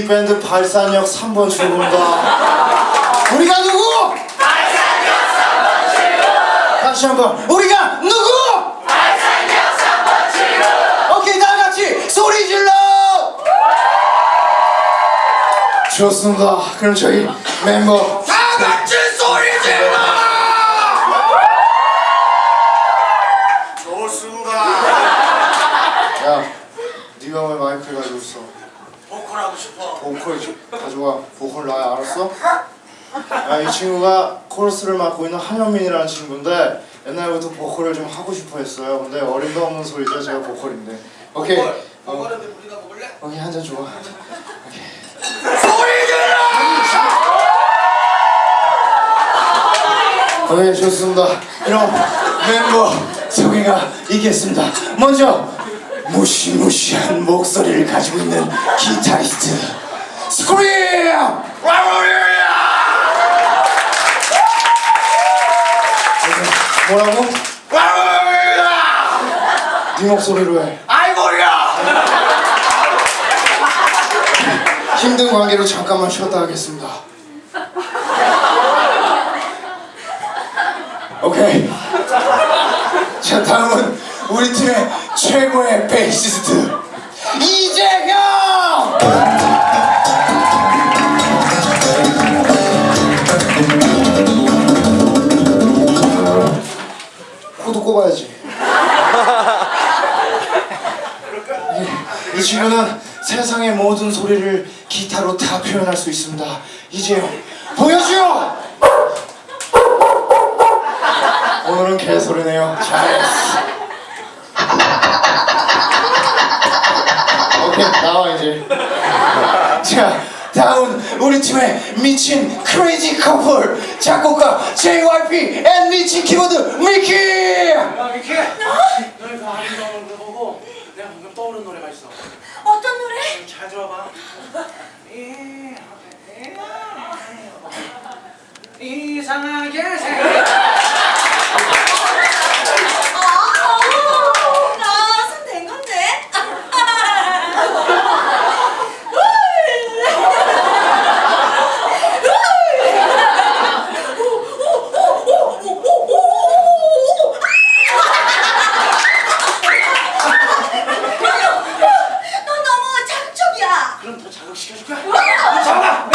이 밴드 발산역 3번 출구입니다. 우리가 누구? 발산역 3번 출구. 다시 한번 우리가 누구? 발산역 3번 출구. 오케이 다 같이 소리 질러. 좋습니다. 그럼 저희 멤버 다 같이 소리 질러. 좋습니다. 야, 네가 왜 마이크를 가지고 있어? 보컬 하고 싶어. 보컬 좀 가져와. 보컬 나야 알았어? 야, 이 친구가 코러스를 맡고 있는 한현민이라는 친구인데 옛날부터 보컬을 좀 하고 싶어 했어요. 근데 어림도 없는 소리죠. 제가 보컬인데. 오케이. 보컬. 어? 오케이 한 잔 줘봐. 소리 질러! 오케이 좋습니다. 그럼 멤버 소개가 있겠습니다. 먼저 무시무시한 목소리를 가지고 있는 기타리스트 스크림! 뭐라고? 네 목소리로 해. 아이고야! 힘든 관계로 잠깐만 쉬었다 하겠습니다. 오케이. 자 다음은 우리 팀의 최고의 베이시스트 이재 코도 꼽아야지. 이, 이 친구는 세상의 모든 소리를 기타로 다 표현할 수 있습니다. 이제 보여줘! 오늘은 개소리네요. 잘했어. 오케이, 나와 이제. 자, 다음 우리 팀의 미친 crazy 커플 작곡가 JYP and 미친 키보드 미키! 야 미키! 너희 그 아름다운 거 보고 내가 방금 떠오른 노래가 있어. 어떤 노래? 잘 들어봐. 이상하게 생각. 아, 나손된 건데. 너 너무 자극적이야. 그럼 더 자극시켜줄 거야? 잠깐만!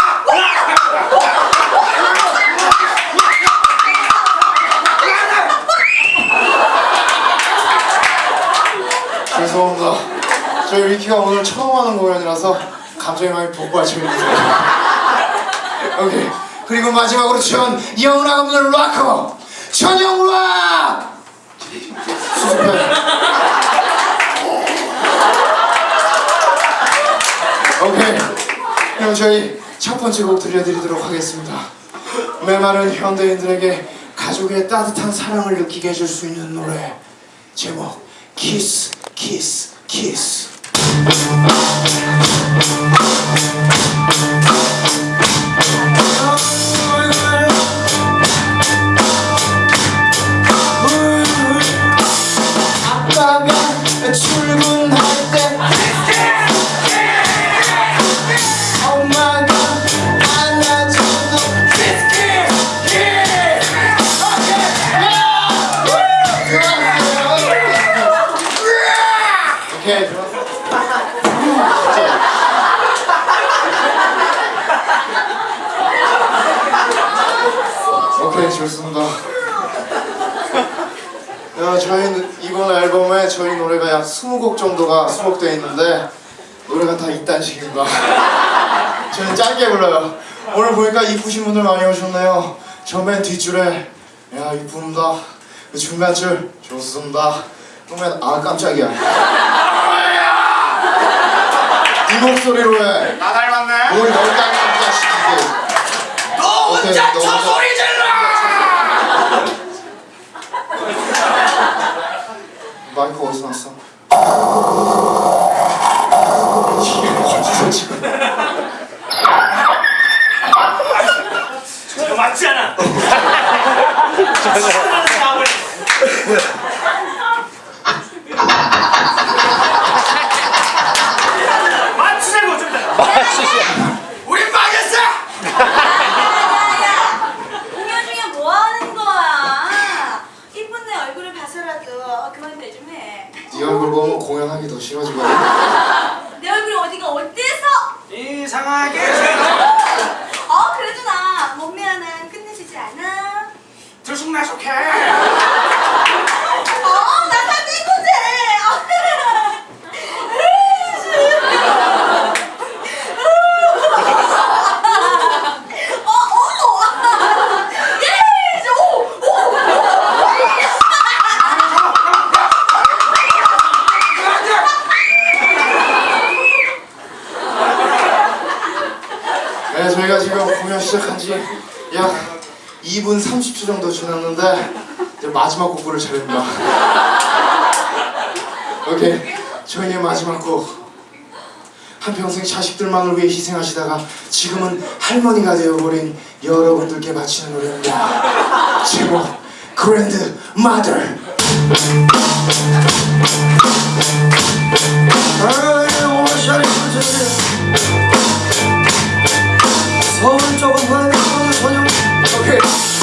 죄송합니다. 저희 위키가 오늘 처음 하는 공연이라서 감정이 많이 복받쳐 있는데. 오케이. 그리고 마지막으로 전 영락 없는 락커 전영락 수습해. 오케이. 그럼 저희 첫 번째 곡 들려드리도록 하겠습니다. 메마른 현대인들에게 가족의 따뜻한 사랑을 느끼게 해줄 수 있는 노래 제목 키스 키스 키스 아 좋습니다. 야, 저희는 이번 앨범에 저희 노래가 약 20곡 정도가 수록되어 있는데 노래가 다 이딴 식인가? 저는 짧게 불러요. 오늘 보니까 이쁘신 분들 많이 오셨네요. 처음엔 뒷줄에. 야 이쁩니다. 그 중간줄. 좋습니다. 그러면 아 깜짝이야. 네 목소리로 해뭘 나 닮았네? 널 깜짝 시키게 너 혼자 너 저. 소리 질러! 마이크 어디서 났어? 이게 어디서 지금 이거 맞지 않아? 맞추자고 좀 더. 보면 공연하기 더 싫어지거든. 내 얼굴이 어디가 어때서? 이상하게. 어 그래도 나 몸매 하나 끝내주지 않아? 들쑥날쑥해 어나 사진 건데. 어 어. 예. 저, 오, 오. 네, 저희가 지금 공연 시작한 지 약 2분 30초 정도 지났는데 이제 마지막 곡부를 차립니다. 오케이, 저희의 마지막 곡. 한평생 자식들만을 위해 희생하시다가 지금은 할머니가 되어버린 여러분들께 바치는 노래입니다. 제목 그랜드 마더. 아이 오샤 오른쪽은 화면 오늘 전용 오케이